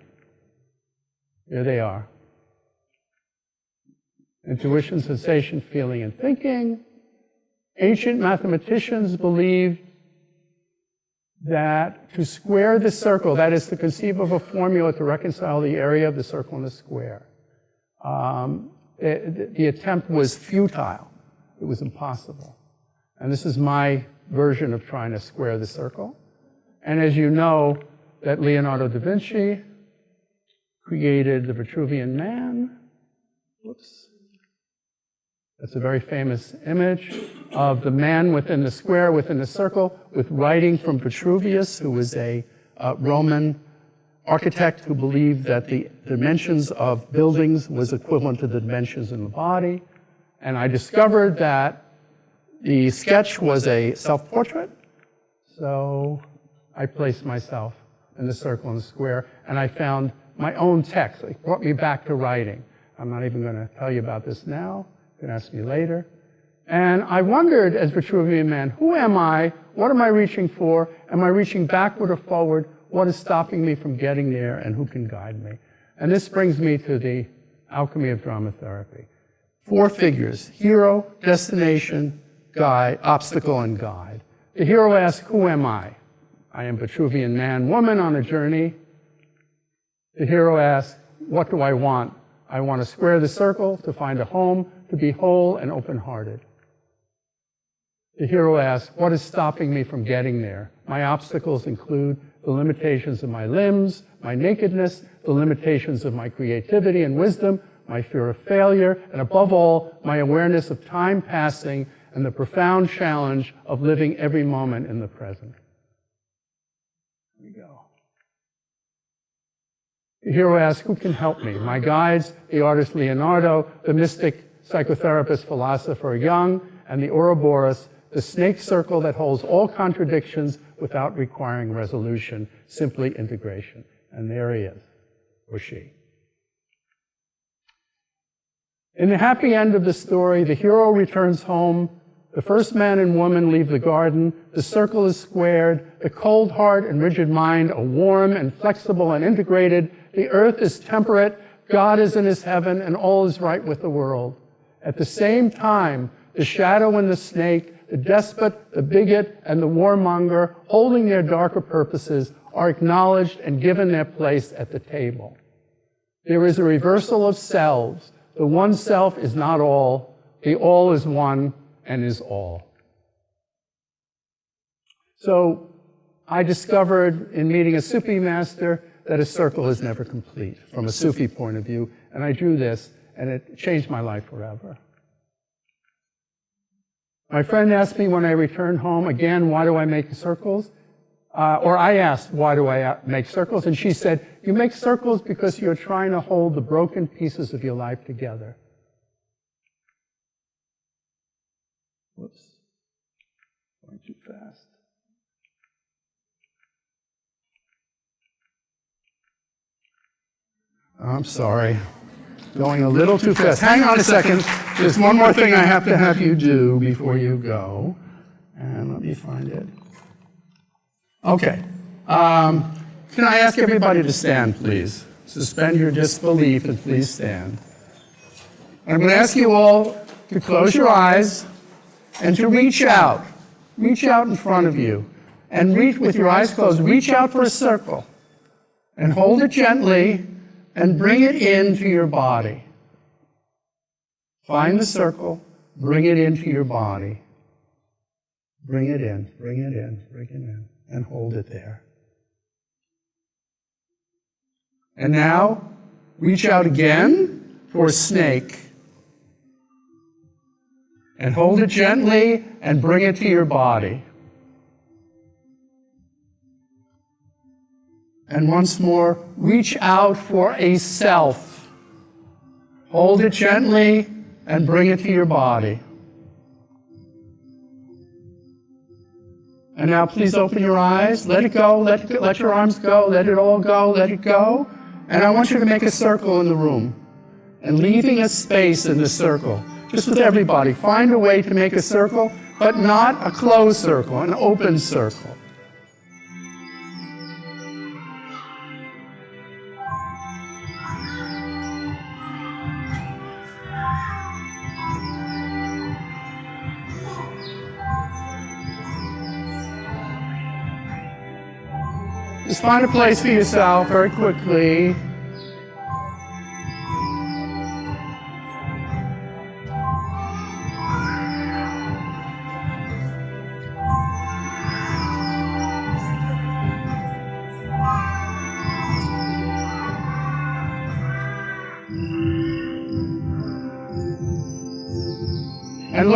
Here they are. Intuition, sensation, feeling, and thinking. Ancient mathematicians believed that to square the circle, that is to conceive of a formula to reconcile the area of the circle and the square, um, the, the attempt was futile. It was impossible. And this is my version of trying to square the circle. And as you know, that Leonardo da Vinci created the Vitruvian Man. Whoops. That's a very famous image of the man within the square, within the circle, with writing from Vitruvius, who was a uh, Roman architect who believed that the dimensions of buildings was equivalent to the dimensions in the body. And I discovered that the sketch was a self-portrait. So I placed myself in the circle and the square, and I found my own text. It brought me back to writing. I'm not even going to tell you about this now. You can ask me later. And I wondered, as Vitruvian man, who am I? What am I reaching for? Am I reaching backward or forward? What is stopping me from getting there? And who can guide me? And this brings me to the alchemy of drama therapy. Four figures, hero, destination, guide, obstacle, and guide. The hero asks, who am I? I am Vitruvian man, woman on a journey. The hero asks, what do I want? I want to square the circle, to find a home, to be whole and open-hearted. The hero asks, what is stopping me from getting there? My obstacles include the limitations of my limbs, my nakedness, the limitations of my creativity and wisdom, my fear of failure, and above all, my awareness of time passing and the profound challenge of living every moment in the present. Here we go. The hero asks, who can help me? My guides, the artist Leonardo, the mystic psychotherapist philosopher Jung, and the Ouroboros, the snake circle that holds all contradictions without requiring resolution, simply integration. And there he is, or she. In the happy end of the story, the hero returns home. The first man and woman leave the garden. The circle is squared. The cold heart and rigid mind are warm and flexible and integrated. The earth is temperate. God is in his heaven and all is right with the world. At the same time, the shadow and the snake, the despot, the bigot, and the warmonger, holding their darker purposes, are acknowledged and given their place at the table. There is a reversal of selves. The one self is not all. The all is one and is all. So I discovered in meeting a Sufi master that a circle is never complete from a Sufi point of view. And I drew this and it changed my life forever. My friend asked me when I returned home, again, why do I make circles? Uh, or I asked, why do I make circles? And she said, you make circles because you're trying to hold the broken pieces of your life together. Whoops. Going too fast. I'm sorry. Going a little too fast. Hang on a second. There's one more thing I have to have you do before you go. And let me find it. Okay. Um, can I ask everybody to stand, please? Suspend your disbelief and please stand. I'm going to ask you all to close your eyes and to reach out. Reach out in front of you. And reach with your eyes closed. Reach out for a circle. And hold it gently and bring it into your body. Find the circle, bring it into your body. Bring it in, bring it in, bring it in, and hold it there. And now, reach out again for a snake. And hold it gently and bring it to your body. And once more, reach out for a self. Hold it gently and bring it to your body. And now please open your eyes. Let it go. Let, let your arms go. Let it all go. Let it go. And I want you to make a circle in the room. And leaving a space in the circle. Just with everybody. Find a way to make a circle, but not a closed circle, an open circle. Just find a place for yourself very quickly.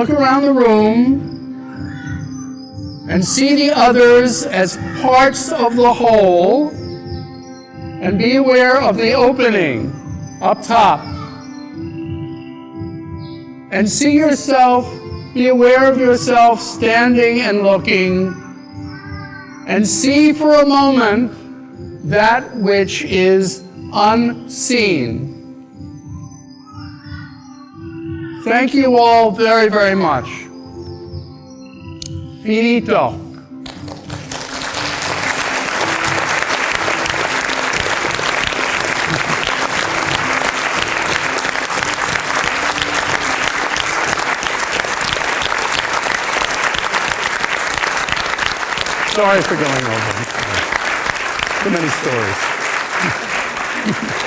look around the room and see the others as parts of the whole and be aware of the opening up top. And see yourself, be aware of yourself standing and looking and see for a moment that which is unseen. Thank you all very, very much. Finito. Sorry for going over. Too many stories.